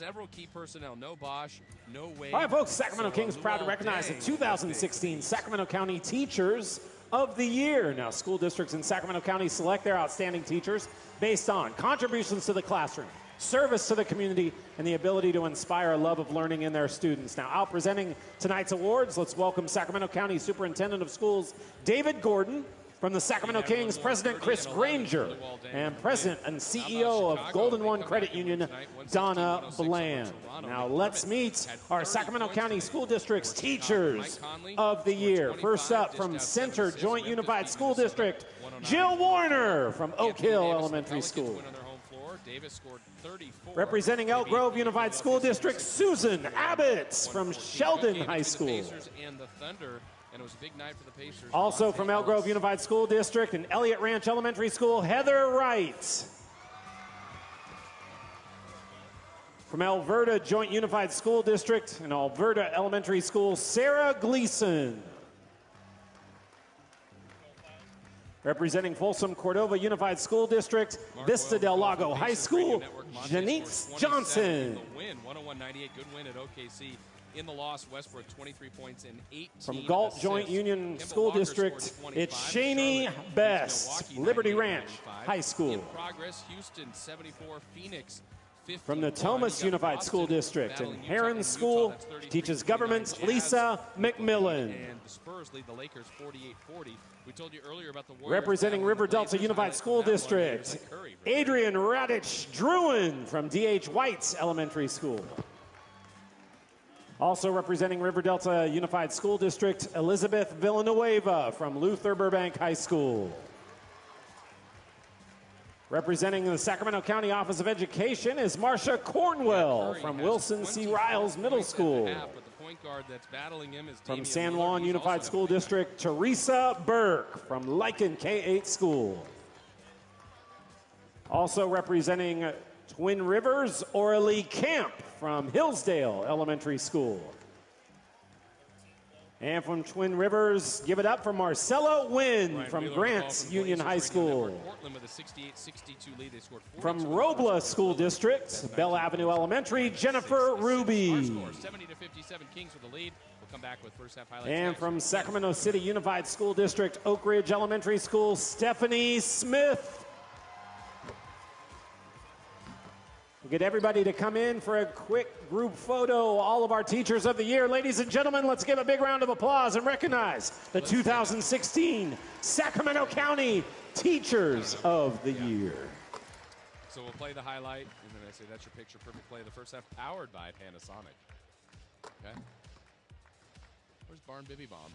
several key personnel. No Bosh, no Wade. All right, folks, Sacramento So, Kings proud to recognize the 2016 Sacramento County Teachers of the Year. Now, school districts in Sacramento County select their outstanding teachers based on contributions to the classroom, service to the community, and the ability to inspire a love of learning in their students. Now, out presenting tonight's awards, let's welcome Sacramento County Superintendent of Schools David Gordon. From the Sacramento Kings, President Chris Granger, and President and CEO of Golden One Credit Union, Donna Bland. Now let's meet our Sacramento County School District's Teachers of the Year. First up from Center Joint Unified School District, Jill Warner from Oak Hill Elementary School. Representing Elk Grove Unified School District, Susan Abbott from Sheldon High School. And it was a big night for the Pacers. Also from Elk Grove Unified School District and Elliott Ranch Elementary School, Heather Wright. From Elverta Joint Unified School District and Elverta Elementary School, Sarah Gleason. Representing Folsom Cordova Unified School District, Vista del Lago High School, Janice Johnson. The win, 101-98, good win at OKC. In the loss, Westbrook 23 points and 18 From Galt assists. Joint Union Kemba School Walker District, it's 25. Shaney Best, Liberty 98-95. Ranch High School. In progress, Houston 74, Phoenix 50. From Natomas Unified School District and Heron School, teaches government Lisa McMillan. And the Spurs lead the Lakers 48-40. We told you earlier about the Warriors Representing River Delta Unified School from that one, here's District. Adrian Radich Druin from D.H. White's Elementary School. Also representing River Delta Unified School District, Elizabeth Villanueva from Luther Burbank High School. Representing the Sacramento County Office of Education is Marcia Cornwell from Wilson C. Riles Middle points and a School. half, but the point guard that's battling him is From San Juan Unified School District, Teresa Burke from Lichen K-8 School. Also representing Twin Rivers, Orly Camp from Hillsdale Elementary School. And from Twin Rivers, give it up for Marcella Wynn Ryan from Wheeler Grant from Union High School. Portland with a 68-62 lead. They scored From Robla School. District, Bell Avenue Elementary, Jennifer Ruby. score, 70 to 57 Kings with the lead. We'll come back with first half highlights. And next. from Sacramento City Unified School District, Oak Ridge Elementary School, Stephanie Smith. We'll get everybody to come in for a quick group photo. All of our teachers of the year. Ladies and gentlemen, let's give a big round of applause and recognize the 2016 Sacramento County Teachers of the Year. So we'll play the highlight, and then I say that's your picture perfect play. The first half powered by Panasonic. Okay. Where's Barn Bibby Bomb?